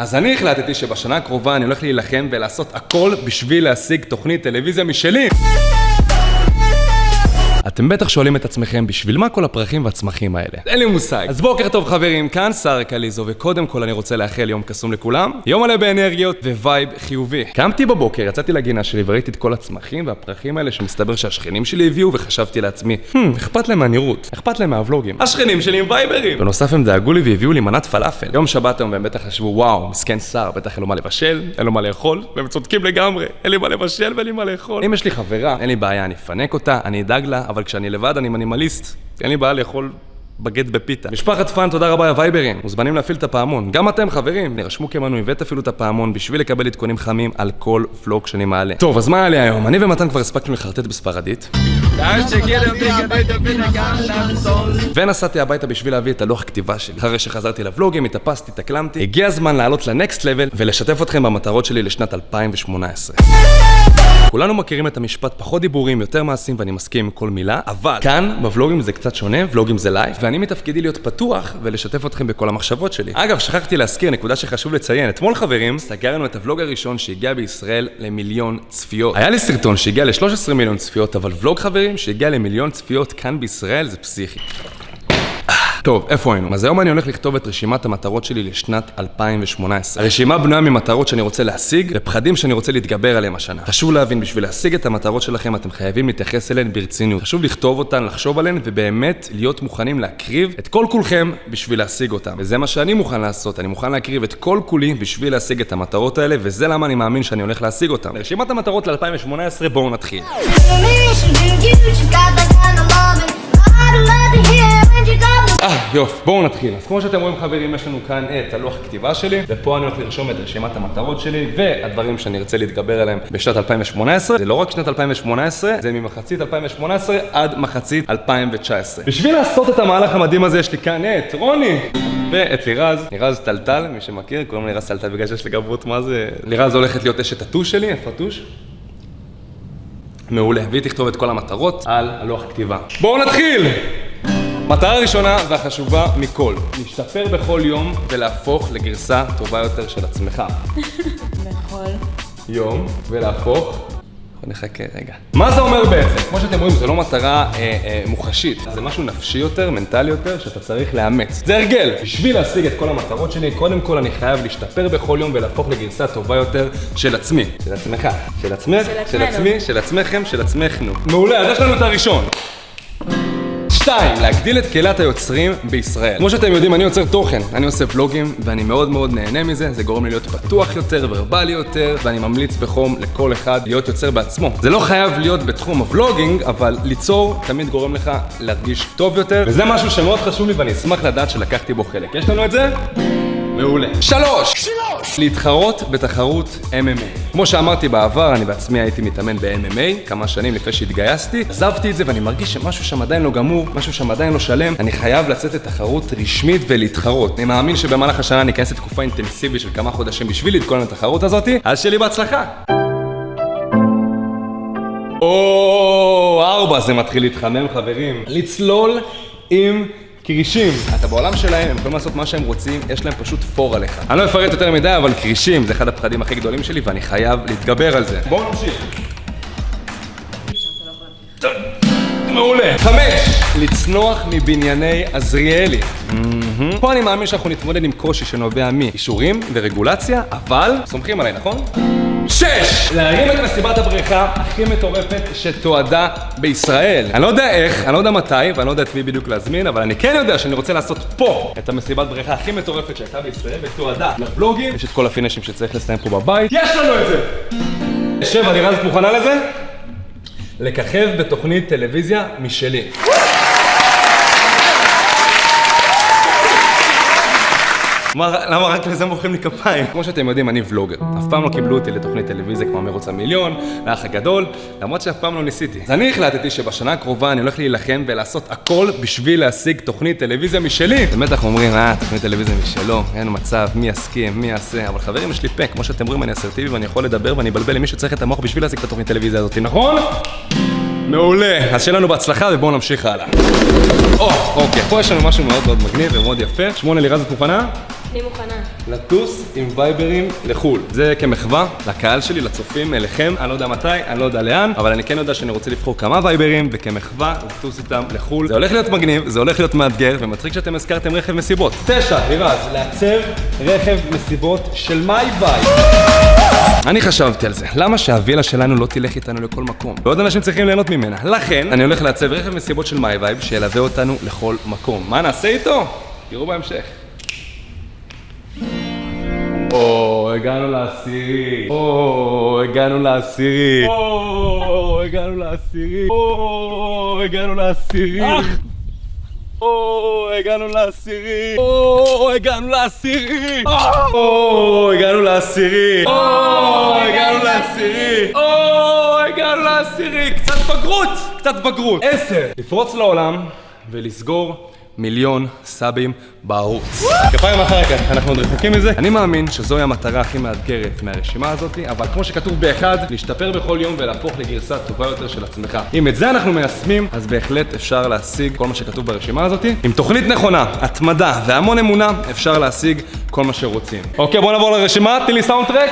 אז אני החלטתי שבשנה הקרובה אני הולך להילחם ולעשות הכל בשביל להשיג תוכנית טלוויזיה משלי. אתם בטח שואלים את עצמכם, בשביל מה כל הפרחים והצמחים האלה? אין לי מושג. אז בוקר טוב חברים, כאן שר קליזו, וקודם כל אני רוצה לאחל יום קסום לכולם, יום מלא באנרגיות vibe חיובי. קמתי בבוקר, יצאתי לגינה שלי וראיתי את כל הצמחים והפרחים האלה שמסתבר שהשכנים שלי הביאו, וחשבתי לעצמי, hmm, אכפת להם מהנראות, אכפת להם מהוולוגים. השכנים שלי הם וייברים! בנוסף הם דאגו לי והביאו לי מנת פלאפל. יום שבת היום והם בטח חשבו, וואו, מסכן שר, בטח אין לו מה לבשל, אין לו מה לאכול, והם צודקים לגמרי, אין לי מה לבשל ואין לי מה לאכול. אם יש לי חברה, אין לי בעיה, אני אפנק אותה, אני אדאג לה, אבל כשאני לבד אני מינימליסט, אין לי בעיה לאכול בגט בפיתה. משפחת פאן, תודה רבה הווייברים. מוזמנים להפעיל את הפעמון. גם אתם חברים, נרשמו כמנוי ותפעילו את הפעמון בשביל לקבל עדכונים חמים על כל ולוג שאני מעלה. טוב, אז מה היה לי היום? אני ומתן כבר הספקנו לחרטט בספרדית. ונסעתי הביתה בשביל להביא את הלוח כתיבה שלי. אחרי שחזרתי לוולוגים, התאפסתי, התאקלמתי, הגיע הזמן לעלות ל next level ולשתף אתכם במטרות שלי לשנת 2018. כולנו מכירים את המשפט פחות דיבורים, יותר מעשים, ואני מסכים עם כל מילה, אבל כאן, בוולוגים זה קצת שונה, ולוגים זה live, ואני מתפקידי להיות פתוח ולשתף אתכם בכל המחשבות שלי. אגב, שכחתי להזכיר נקודה שחשוב לציין, אתמול חברים, סגרנו את הוולוג הראשון שהגיע בישראל למיליון צפיות. היה לי סרטון שהגיע ל-13 מיליון צפיות, אבל ולוג חברים שהגיע למיליון צפיות כאן בישראל זה פסיכי. טוב, איפה היינו? אז היום אני הולך לכתוב את רשימת המטרות שלי לשנת 2018. הרשימה בנויה ממטרות שאני רוצה להשיג, ופחדים שאני רוצה להתגבר עליהם השנה. חשוב להבין, בשביל להשיג את המטרות שלכם, אתם חייבים להתייחס אליהן ברצינות. חשוב לכתוב אותן, לחשוב עליהן, ובאמת להיות מוכנים להקריב את כל כולכם בשביל להשיג אותן. וזה מה שאני מוכן לעשות, אני מוכן להקריב את כל כולי בשביל להשיג את המטרות האלה, וזה למה אני מאמין שאני הולך להשיג אותן. רשימת המטרות ל-2018, בואו נתחיל. אה, יופי, בואו נתחיל. אז כמו שאתם רואים חברים, יש לנו כאן את הלוח כתיבה שלי, ופה אני הולך לרשום את רשימת המטרות שלי, והדברים שאני ארצה להתגבר עליהם בשנת 2018. זה לא רק שנת 2018, זה ממחצית 2018 עד מחצית 2019. בשביל לעשות את המהלך המדהים הזה, יש לי כאן את רוני. ואת לירז, לירז טלטל, מי שמכיר, קוראים לירז טלטל בגלל שיש לי גברות, מה זה? לירז הולכת להיות אשת הטוש שלי, איפה הטוש? מעולה, והיא תכתוב את כל המטרות על הלוח כתיבה. בואו נתחיל! מטרה ראשונה והחשובה מכל, להשתפר בכל יום ולהפוך לגרסה טובה יותר של עצמך. בכל. יום ולהפוך... בוא נחכה רגע. מה זה אומר בעצם? כמו שאתם רואים, זו לא מטרה אה, אה, מוחשית, זה משהו נפשי יותר, מנטלי יותר, שאתה צריך לאמץ. זה הרגל. בשביל להשיג את כל המטרות שלי, קודם כל אני חייב להשתפר בכל יום ולהפוך לגרסה טובה יותר של עצמי. של עצמך. של עצמך, של של. עצמי, של עצמכם, של עצמנו. מעולה, אז יש לנו את הראשון. שתיים, להגדיל את קהילת היוצרים בישראל. כמו שאתם יודעים, אני יוצר תוכן, אני עושה ולוגים, ואני מאוד מאוד נהנה מזה, זה גורם לי להיות פתוח יותר, ורבלי יותר, ואני ממליץ בחום לכל אחד להיות יוצר בעצמו. זה לא חייב להיות בתחום הוולוגינג, אבל ליצור תמיד גורם לך להרגיש טוב יותר, וזה משהו שמאוד חשוב לי, ואני אשמח לדעת שלקחתי בו חלק. יש לנו את זה? מעולה. שלוש! להתחרות בתחרות MMA. כמו שאמרתי בעבר, אני בעצמי הייתי מתאמן ב-MMA כמה שנים לפני שהתגייסתי. עזבתי את זה ואני מרגיש שמשהו שם עדיין לא גמור, משהו שם עדיין לא שלם. אני חייב לצאת לתחרות רשמית ולהתחרות. אני מאמין שבמהלך השנה אני אכנס לתקופה אינטנסיבית של כמה חודשים בשביל להתכונן לתחרות הזאת, אז שיהיה לי בהצלחה. או, ארבע זה מתחיל להתחמם חברים. לצלול עם כרישים. אתה בעולם שלהם, הם יכולים לעשות מה שהם רוצים, יש להם פשוט פור עליך. אני לא אפרט יותר מדי, אבל כרישים זה אחד הפחדים הכי גדולים שלי ואני חייב להתגבר על זה. בואו נמשיך. מעולה. חמש, לצנוח מבנייני עזריאלי. פה אני מאמין שאנחנו נתמודד עם קושי שנובע מאישורים ורגולציה, אבל סומכים עליי, נכון? שש! להרים את מסיבת הבריכה הכי מטורפת שתועדה בישראל. אני לא יודע איך, אני לא יודע מתי, ואני לא יודע את מי בדיוק להזמין, אבל אני כן יודע שאני רוצה לעשות פה את המסיבת בריכה הכי מטורפת שהייתה בישראל, ותועדה לבלוגים. יש את כל הפינישים שצריך לסיים פה בבית. יש לנו את זה! שבע, לירז, את מוכנה לזה? לככב בתוכנית טלוויזיה משלי. למה רק לזה מוחאים לי כפיים? כמו שאתם יודעים, אני ולוגר. אף פעם לא קיבלו אותי לתוכנית טלוויזיה כמו מרוץ המיליון, לאח הגדול, למרות שאף פעם לא ניסיתי. אז אני החלטתי שבשנה הקרובה אני הולך להילחם ולעשות הכל בשביל להשיג תוכנית טלוויזיה משלי. אתם בטח אומרים, אה, תוכנית טלוויזיה משלו, אין מצב, מי יסכים, מי יעשה, אבל חברים, יש לי פה, כמו שאתם רואים, אני אסרטיבי ואני יכול לדבר ואני אבלבל למי שצריך את המוח בשביל להשיג את התוכנית טלוויזיה הזאת, נכון? מעולה, אז שיהיה לנו בהצלחה ובואו נמשיך הלאה. או, אוקיי, פה יש לנו משהו מאוד מאוד מגניב ומאוד יפה. שמונה לירז, את מוכנה? אני מוכנה. לטוס עם וייברים לחו"ל. זה כמחווה לקהל שלי, לצופים, אליכם, אני לא יודע מתי, אני לא יודע לאן, אבל אני כן יודע שאני רוצה לבחור כמה וייברים, וכמחווה לטוס איתם לחו"ל. זה הולך להיות מגניב, זה הולך להיות מאתגר, ומצחיק שאתם הזכרתם רכב מסיבות. תשע, לירז, לעצב רכב מסיבות של My Vibe. אני חשבתי על זה, למה שהווילה שלנו לא תלך איתנו לכל מקום? ועוד אנשים צריכים ליהנות ממנה. לכן, אני הולך לעצב רכב מסיבות של My Vibe, שילווה אותנו לכל מקום. מה נעשה איתו? תראו בהמשך. או, הגענו לעשירי. או, הגענו לעשירי. או, הגענו לעשירי. או, הגענו לעשירי. או, הגענו לעשירי. או, הגענו לעשירי. או, הגענו לעשירי. או, הגענו לעשירי. או, הגענו לעשירי. קצת בגרות. קצת בגרות. עשר. לפרוץ לעולם ולסגור מיליון סאבים בערוץ. כפיים אחר כך, אנחנו עוד רחוקים מזה. אני מאמין שזוהי המטרה הכי מאתגרת מהרשימה הזאת, אבל כמו שכתוב באחד, להשתפר בכל יום ולהפוך לגרסה טובה יותר של עצמך. אם את זה אנחנו מיישמים, אז בהחלט אפשר להשיג כל מה שכתוב ברשימה הזאת. עם תוכנית נכונה, התמדה והמון אמונה, אפשר להשיג כל מה שרוצים. אוקיי, בוא נעבור לרשימה, תני לי סאונד טרק.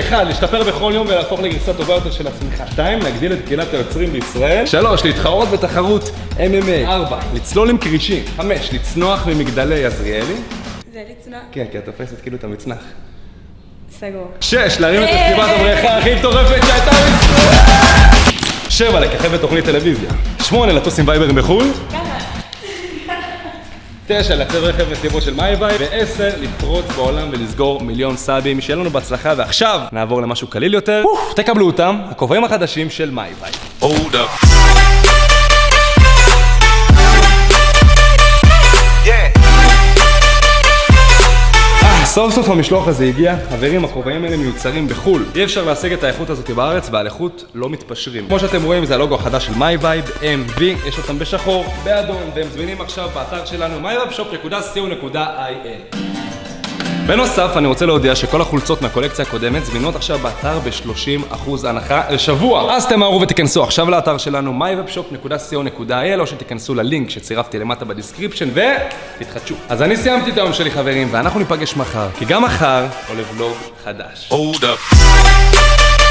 אחד, להשתפר בכל יום ולהפוך לגרסה טובה יותר של עצמך. שתיים, להגדיל את קהילת היוצרים בישראל. שלוש, להתחרות בתחרות MMA. ארבע, לצלול עם כרישים. חמש, לצנוח ממגדלי עזריאלי. זה לצנוח. כן, כי את תופסת כאילו את המצנח. סגור. שש, להרים את מסיבת הבריכה הכי מטורפת שהייתה בישראל. שבע, לככב בתוכנית טלוויזיה. שמונה, לטוס עם וייברים בחו"ל. תשע, לעצב רכב מסיבות של My Vibe. ועשר, לפרוץ בעולם ולסגור מיליון סאבים. שיהיה לנו בהצלחה, ועכשיו נעבור למשהו קליל יותר. תקבלו אותם, הכובעים החדשים של My סוף סוף המשלוח הזה הגיע. חברים, הכובעים האלה מיוצרים בחו"ל. אי אפשר להשיג את האיכות הזאת בארץ, ועל איכות לא מתפשרים. כמו שאתם רואים, זה הלוגו החדש של Vibe, MV, יש אותם בשחור, באדום, והם זמינים עכשיו באתר שלנו, myvibeshop.co.il. בנוסף, אני רוצה להודיע שכל החולצות מהקולקציה הקודמת זמינות עכשיו באתר ב-30% הנחה לשבוע. אז תמהרו ותיכנסו עכשיו לאתר שלנו myvibeshop.co.il או שתיכנסו ללינק שצירפתי למטה ב description ותתחדשו. אז אני סיימתי את היום שלי חברים, ואנחנו ניפגש מחר, כי גם מחר עולה ולוג חדש. Hold up.